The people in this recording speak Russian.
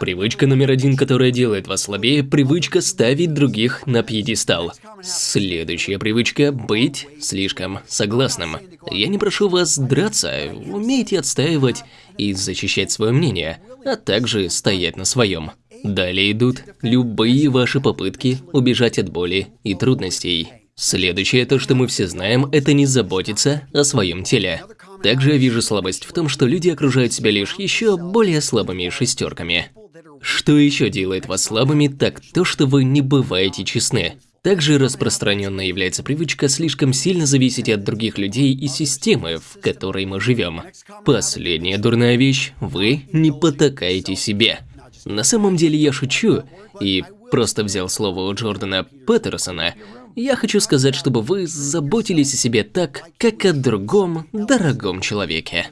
Привычка номер один, которая делает вас слабее, привычка ставить других на пьедестал. Следующая привычка – быть слишком согласным. Я не прошу вас драться, умейте отстаивать и защищать свое мнение, а также стоять на своем. Далее идут любые ваши попытки убежать от боли и трудностей. Следующее, то, что мы все знаем, это не заботиться о своем теле. Также я вижу слабость в том, что люди окружают себя лишь еще более слабыми шестерками. Что еще делает вас слабыми, так то, что вы не бываете честны. Также распространенной является привычка слишком сильно зависеть от других людей и системы, в которой мы живем. Последняя дурная вещь – вы не потакаете себе. На самом деле я шучу и просто взял слово у Джордана Петерсона. Я хочу сказать, чтобы вы заботились о себе так, как о другом дорогом человеке.